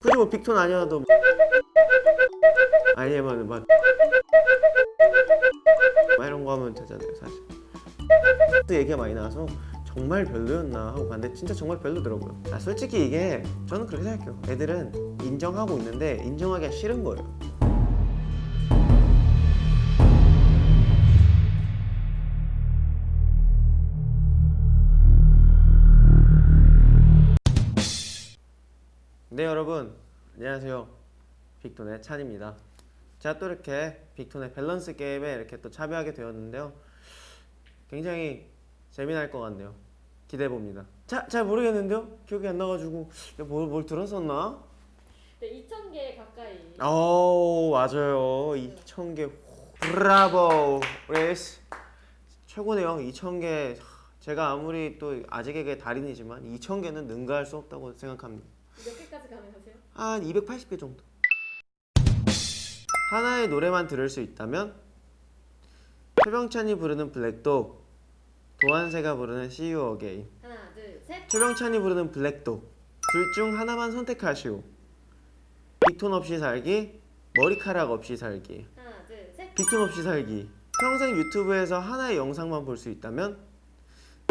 굳이 뭐 빅톤 아니어도 아니면 막, 막 이런 거 하면 되잖아요 사실. 또 얘기가 많이 나와서 정말 별로였나 하고 봤는데 진짜 정말 별로더라고요. 아 솔직히 이게 저는 그렇게 생각해요. 애들은 인정하고 있는데 인정하기가 싫은 거예요 네 여러분. 안녕하세요. 빅톤의 찬입니다. 제가 또 이렇게 빅톤의 밸런스 게임에 이렇게 또 참여하게 되었는데요. 굉장히 재미날 것 같네요. 기대해 봅니다. 자, 잘 모르겠는데요? 기억이 안 나가지고. 뭘, 뭘 들었었나? 네, 2,000개 가까이. 오 맞아요. 2,000개. 브라보. 앨리스 최고네요. 2,000개. 제가 아무리 또 아재개그 달인이지만 2,000개는 능가할 수 없다고 생각합니다 몇 개까지 가능하세요? 한 280개 정도. 하나의 노래만 들을 수 있다면 최병찬이 부르는 블랙독, 도한세가 부르는 See You Again. 하나, 둘, 셋. 최병찬이 부르는 블랙독. 둘중 하나만 선택하시오. 빅톤 없이 살기, 머리카락 없이 살기. 하나, 둘, 셋. 빅톤 없이 살기. 평생 유튜브에서 하나의 영상만 볼 수 있다면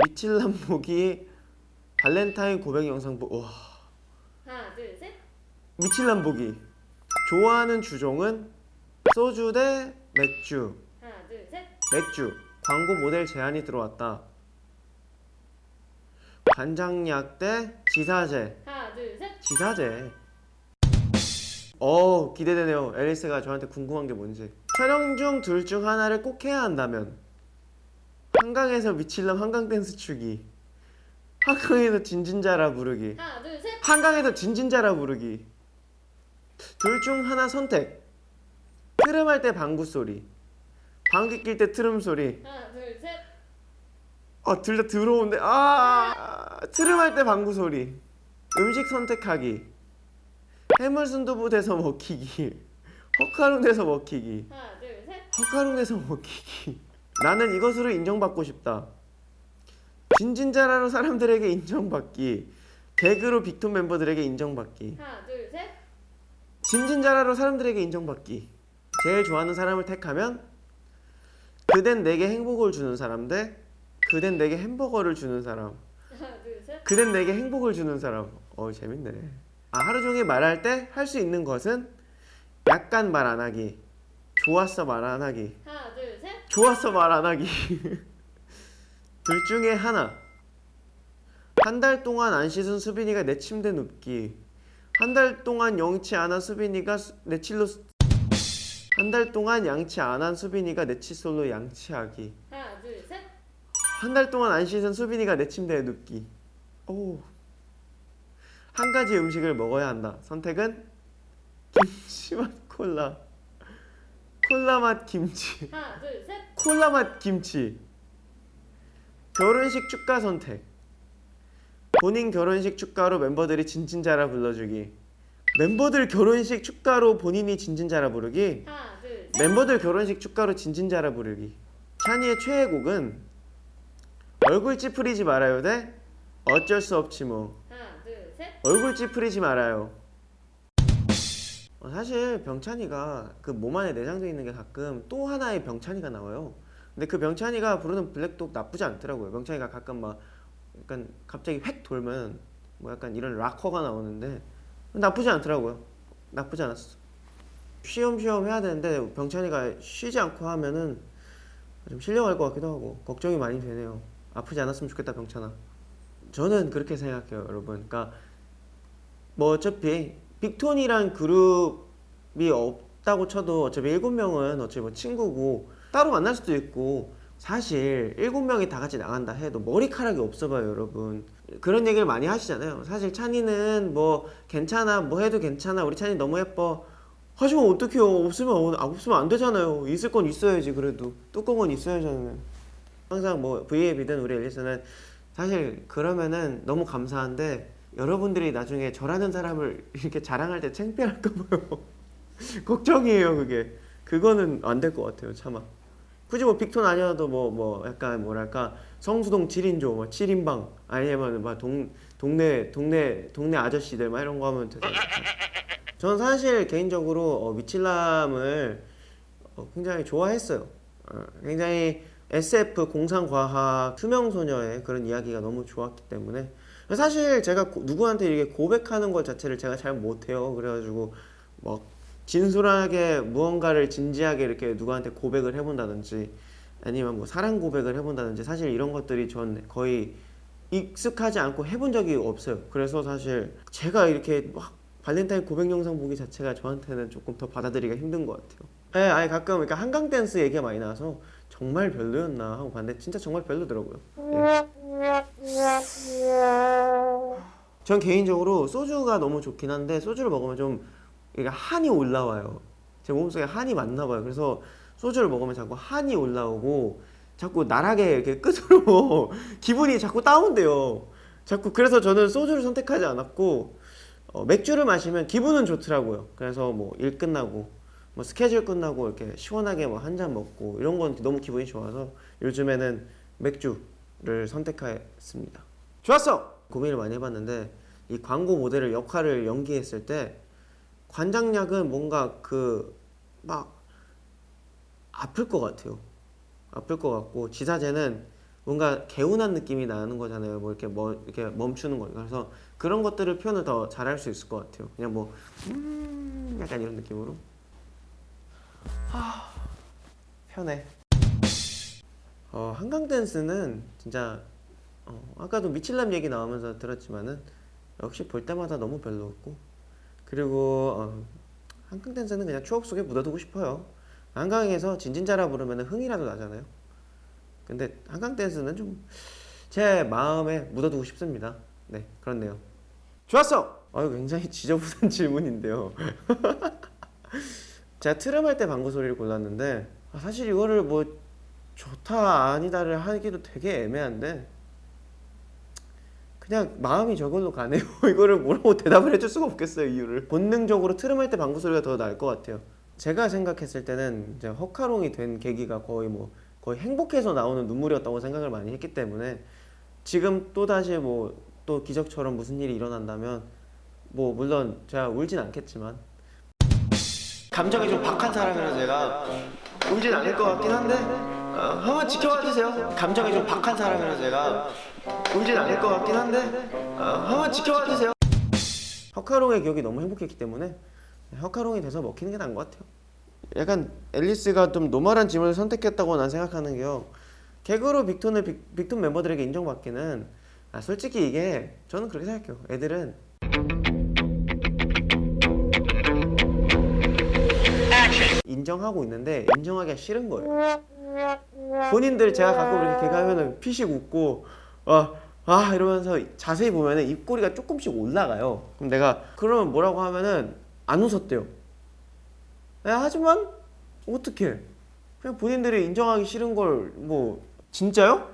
미칠남 보기 발렌타인 고백 영상 보. 와. 둘, 셋. 미칠남 보기. 좋아하는 주종은 소주 대 맥주. 하나, 둘, 셋. 맥주. 광고 모델 제안이 들어왔다. 간장약 대 지사제. 하나, 둘, 셋. 지사제. 어 기대되네요. 앨리스가 저한테 궁금한 게 뭔지. 촬영 중 둘 중 하나를 꼭 해야 한다면. 한강에서 미칠남 한강 댄스 추기. 한강에서 진진자라 부르기. 하나, 둘, 셋. 한강에서 진진자라 부르기. 둘 중 하나 선택. 트름할 때 방구 소리. 방귀 낄 때 트름 소리. 하나, 둘, 셋. 아둘 다 더러운데. 아 트름할 때 방구 소리. 음식 선택하기. 해물 순두부 돼서 먹히기. 허카룬 돼서 먹히기. 하나, 둘, 셋. 허카룬 돼서 먹히기. 나는 이것으로 인정받고 싶다. 진진자라로 사람들에게 인정받기 개그로 빅톤 멤버들에게 인정받기. 하나, 둘, 셋. 진진자라로 사람들에게 인정받기. 제일 좋아하는 사람을 택하면 그댄 내게 행복을 주는 사람 대 그댄 내게 햄버거를 주는 사람. 하나, 둘, 셋. 그댄 내게 행복을 주는 사람. 어 재밌네. 아 하루 종일 말할 때 할 수 있는 것은 약간 말 안 하기. 좋았어 말 안 하기. 하나, 둘, 셋. 좋았어 말 안 하기. 둘 중에 하나 한 달 동안 안 씻은 수빈이가 내 침대 눕기. 한 달 동안 영치 안 한 수빈이가 수- 내 칠로 한 달 동안 양치 안 한 수빈이가 내 칫솔로 양치하기. 하나, 둘, 셋. 한 달 동안 안 씻은 수빈이가 내 침대에 눕기. 오. 한 가지 음식을 먹어야 한다. 선택은 김치 맛 콜라. 콜라 맛 김치. 하나, 둘, 셋. 콜라 맛 김치. 결혼식 축가 선택 본인 결혼식 축가로 멤버들이 진진자라 불러주기. 멤버들 결혼식 축가로 본인이 진진자라 부르기. 하나, 둘, 셋. member들 결혼식 축가로 진진자라 부르기. 찬이의 최애곡은 얼굴 찌푸리지 말아요 대 어쩔 수 없지 뭐. 하나, 둘, 셋. 얼굴 찌푸리지 말아요. 어, 사실 병찬이가 그 몸 안에 내장되어 있는 게 가끔 또 하나의 병찬이가 나와요. 근데 그 병찬이가 부르는 블랙독 나쁘지 않더라고요. 병찬이가 가끔 막 약간 갑자기 획 돌면 뭐 약간 이런 락커가 나오는데 나쁘지 않더라고요. 나쁘지 않았어. 쉬엄쉬엄 해야 되는데 병찬이가 쉬지 않고 하면은 좀 실려갈 것 같기도 하고 걱정이 많이 되네요. 아프지 않았으면 좋겠다 병찬아. 저는 그렇게 생각해요 여러분. 그러니까 뭐 어차피 빅톤이란 그룹이 없다고 쳐도 어차피 일곱 명은 어차피 뭐 친구고 따로 만날 수도 있고 사실 일곱 명이 다 같이 나간다 해도 머리카락이 없어 봐요 여러분. 그런 얘기를 많이 하시잖아요. 사실 찬이는 뭐 괜찮아 뭐 해도 괜찮아 우리 찬이 너무 예뻐. 하지만 어떡해요? 없으면 아, 없으면 안 되잖아요. 있을 건 있어야지 그래도. 뚜껑은 있어야잖아요 항상 뭐 V앱이든 우리 앨리스는 사실 그러면은 너무 감사한데 여러분들이 나중에 저라는 사람을 이렇게 자랑할 때 창피할까 봐요. 걱정이에요 그게. 그거는 안 될 것 같아요 차마 굳이 뭐 빅톤 아니어도 뭐 뭐 약간 뭐랄까 성수동 7인조, 뭐 7인방 아니면 막 동, 동네 동네 동네 아저씨들 막 이런 거 하면 되죠. 저는 사실 개인적으로 어, 미칠남을 어, 굉장히 좋아했어요. 어, 굉장히 SF 공상과학 투명소녀의 그런 이야기가 너무 좋았기 때문에 사실 제가 고- 누구한테 이렇게 고백하는 것 자체를 제가 잘 못해요. 그래가지고 막 진솔하게 무언가를 진지하게 이렇게 누구한테 고백을 해본다든지 아니면 뭐 사랑 고백을 해본다든지 사실 이런 것들이 전 거의 익숙하지 않고 해본 적이 없어요. 그래서 사실 제가 이렇게 막 발렌타인 고백 영상 보기 자체가 저한테는 조금 더 받아들이기가 힘든 것 같아요. 네, 아니 가끔 그러니까 한강 댄스 얘기가 많이 나와서 정말 별로였나 하고 봤는데 진짜 정말 별로더라고요. 예. 전 개인적으로 소주가 너무 좋긴 한데 소주를 먹으면 좀 이게 한이 올라와요. 제 몸속에 한이 많나 봐요. 그래서 소주를 먹으면 자꾸 한이 올라오고 자꾸 나락에 이렇게 끝으로 기분이 자꾸 다운돼요. 자꾸 그래서 저는 소주를 선택하지 않았고 어, 맥주를 마시면 기분은 좋더라고요. 그래서 뭐 일 끝나고 뭐 스케줄 끝나고 이렇게 시원하게 뭐 한 잔 먹고 이런 건 너무 기분이 좋아서 요즘에는 맥주를 선택했습니다. 좋았어. 고민을 많이 해봤는데 이 광고 모델을 역할을 연기했을 때 관장약은 뭔가 그 막 아플 것 같아요. 아플 것 같고 지사제는 뭔가 개운한 느낌이 나는 거잖아요. 뭐 이렇게 뭐 이렇게 멈추는 거. 그래서 그런 것들을 표현을 더 잘할 수 있을 것 같아요. 그냥 뭐 음, 약간 이런 느낌으로. 아, 편해. 어, 한강 댄스는 진짜 어, 아까도 미칠남 얘기 나오면서 들었지만은 역시 볼 때마다 너무 별로였고 그리고 어, 한강 댄스는 그냥 추억 속에 묻어두고 싶어요. 한강에서 진진자라 부르면 흥이라도 나잖아요. 근데 한강 댄스는 좀 제 마음에 묻어두고 싶습니다. 네, 그렇네요. 좋았어. 아유, 굉장히 지저분한 질문인데요. 제가 트름할 때 방구 소리를 골랐는데 아, 사실 이거를 뭐 좋다 아니다를 하기도 되게 애매한데 그냥 마음이 저걸로 가네요. 이거를 뭐라고 대답을 해줄 수가 없겠어요 이유를. 본능적으로 트름할 때 방구 소리가 더 나을 것 같아요. 제가 생각했을 때는 이제 허카롱이 된 계기가 거의 뭐 거의 행복해서 나오는 눈물이었다고 생각을 많이 했기 때문에 지금 또 다시 뭐 또 기적처럼 무슨 일이 일어난다면 뭐 물론 제가 울진 않겠지만 감정이 좀 박한 사람이라서 제가 울진 않을 것 같긴 한데 어, 한번 지켜봐 주세요. 감정이 좀 박한 사람이라서 제가 울진 않을 것 같긴 한데 어, 한번 지켜봐 주세요. 허카롱의 기억이 너무 행복했기 때문에 허카롱이 돼서 먹히는 게 나은 것 같아요. 약간 앨리스가 좀 normal한 질문을 선택했다고 난 생각하는 게요. 개그로 빅톤을 빅, 빅톤 멤버들에게 인정받기는 아, 솔직히 이게 저는 그렇게 생각해요. 애들은 인정하고 있는데 인정하기가 싫은 거예요. 본인들 제가 가끔 이렇게 개그하면은 피식 웃고 아, 아 이러면서 자세히 보면 은 입꼬리가 조금씩 올라가요. 그럼 내가 그러면 뭐라고 하면은 안 웃었대요. 야, 하지만 어떻게? 그냥 본인들이 인정하기 싫은 걸 뭐 진짜요?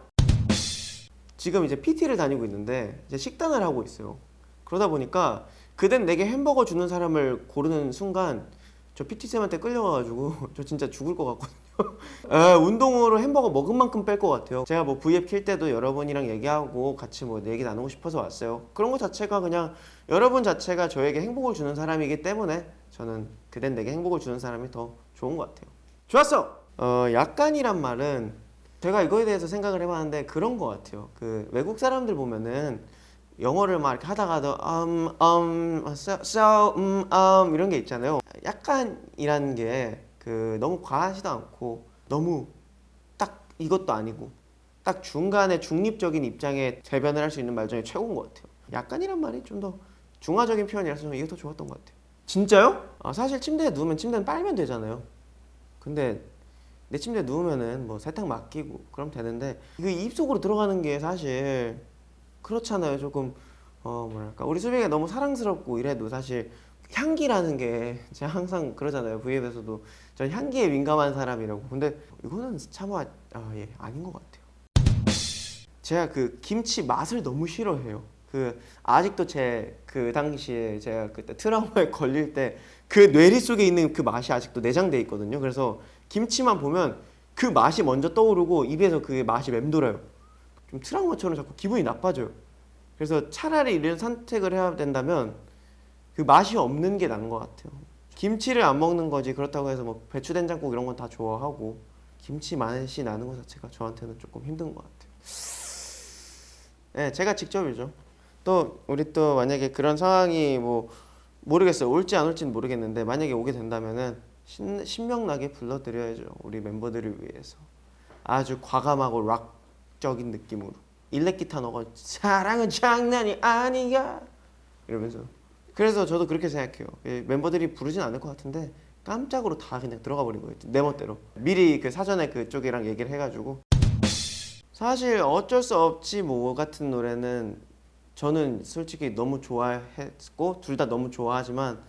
지금 이제 PT를 다니고 있는데 이제 식단을 하고 있어요. 그러다 보니까 그댄 내게 햄버거 주는 사람을 고르는 순간 저 PT 쌤한테 끌려가가지고 저 진짜 죽을 것 같거든요. 에, 운동으로 햄버거 먹은 만큼 뺄 것 같아요. 제가 뭐 V앱 킬 때도 여러분이랑 얘기하고 같이 뭐 얘기 나누고 싶어서 왔어요. 그런 것 자체가 그냥 여러분 자체가 저에게 행복을 주는 사람이기 때문에 저는 그댄 내게 행복을 주는 사람이 더 좋은 것 같아요. 좋았어. 어, 약간이란 말은 제가 이거에 대해서 생각을 해봤는데 그런 것 같아요. 그 외국 사람들 보면은 영어를 막 이렇게 하다가도 um, um, so, so, um, um 이런 게 있잖아요. 약간이라는 게 그 너무 과하지도 않고 너무 딱 이것도 아니고 딱 중간에 중립적인 입장에 대변을 할 수 있는 말 중에 최고인 것 같아요. 약간이란 말이 좀 더 중화적인 표현이라서 저는 이게 더 좋았던 것 같아요. 진짜요? 아, 사실 침대에 누우면 침대는 빨면 되잖아요. 근데 내 침대에 누우면은 뭐 세탁 맡기고 그럼 되는데 이거 입속으로 들어가는 게 사실 그렇잖아요. 조금 어 뭐랄까 우리 수빈이가 너무 사랑스럽고 이래도 사실 향기라는 게 제가 항상 그러잖아요. V앱에서도 전 향기에 민감한 사람이라고. 근데 이거는 차마 아, 예, 아닌 것 같아요. 제가 그 김치 맛을 너무 싫어해요. 그 아직도 제 그 당시에 제가 그때 트라우마에 걸릴 때 그 뇌리 속에 있는 그 맛이 아직도 내장돼 있거든요. 그래서 김치만 보면 그 맛이 먼저 떠오르고 입에서 그 맛이 맴돌아요. 좀 트라우마처럼 자꾸 기분이 나빠져요. 그래서 차라리 이런 선택을 해야 된다면 그 맛이 없는 게 나은 것 같아요. 김치를 안 먹는 거지 그렇다고 해서 뭐 배추 된장국 이런 건 다 좋아하고 김치 맛이 나는 것 자체가 저한테는 조금 힘든 것 같아요. 네, 제가 직접이죠. 또 우리 또 만약에 그런 상황이 뭐 모르겠어요. 올지 안 올지는 모르겠는데 만약에 오게 된다면은 신, 신명나게 불러드려야죠. 우리 멤버들을 위해서 아주 과감하고 락 적인 느낌으로. 일렉 기타 넣어 사랑은 장난이 아니야. 이러면서. 그래서 저도 그렇게 생각해요. 예, 멤버들이 부르진 않을 것 같은데 깜짝으로 다 그냥 들어가 버린 거예요. 내 멋대로. 미리 그 사전에 그쪽이랑 얘기를 해가지고. 사실 어쩔 수 없지 뭐 같은 노래는 저는 솔직히 너무 좋아했고 둘 다 너무 좋아하지만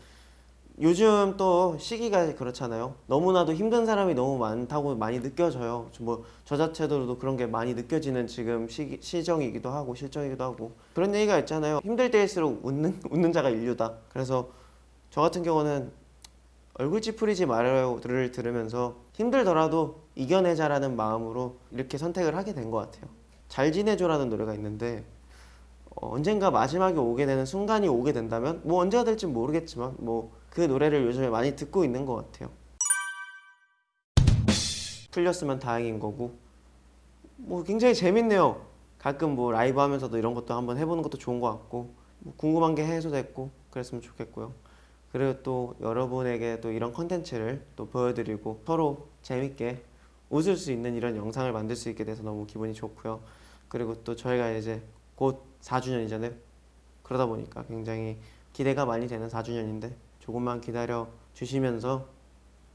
요즘 또 시기가 그렇잖아요. 너무나도 힘든 사람이 너무 많다고 많이 느껴져요. 뭐 저 자체로도 그런 게 많이 느껴지는 지금 시기, 시정이기도 하고 실정이기도 하고 그런 얘기가 있잖아요. 힘들 때일수록 웃는 웃는 자가 인류다. 그래서 저 같은 경우는 얼굴 찌푸리지 말아요를 들으면서 힘들더라도 이겨내자라는 마음으로 이렇게 선택을 하게 된 것 같아요. 잘 지내줘라는 노래가 있는데 어, 언젠가 마지막에 오게 되는 순간이 오게 된다면 뭐 언제가 될지 모르겠지만 뭐 그 노래를 요즘에 많이 듣고 있는 것 같아요. 틀렸으면 다행인 거고 뭐 굉장히 재밌네요. 가끔 뭐 라이브 하면서도 이런 것도 한번 해보는 것도 좋은 것 같고 뭐 궁금한 게 해소됐고 그랬으면 좋겠고요. 그리고 또 여러분에게 또 이런 컨텐츠를 또 보여드리고 서로 재밌게 웃을 수 있는 이런 영상을 만들 수 있게 돼서 너무 기분이 좋고요. 그리고 또 저희가 이제 곧 4주년이잖아요. 그러다 보니까 굉장히 기대가 많이 되는 4주년인데 조금만 기다려 주시면서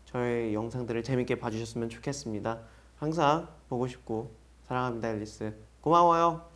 저의 영상들을 재밌게 봐주셨으면 좋겠습니다. 항상 보고 싶고 사랑합니다 앨리스 고마워요.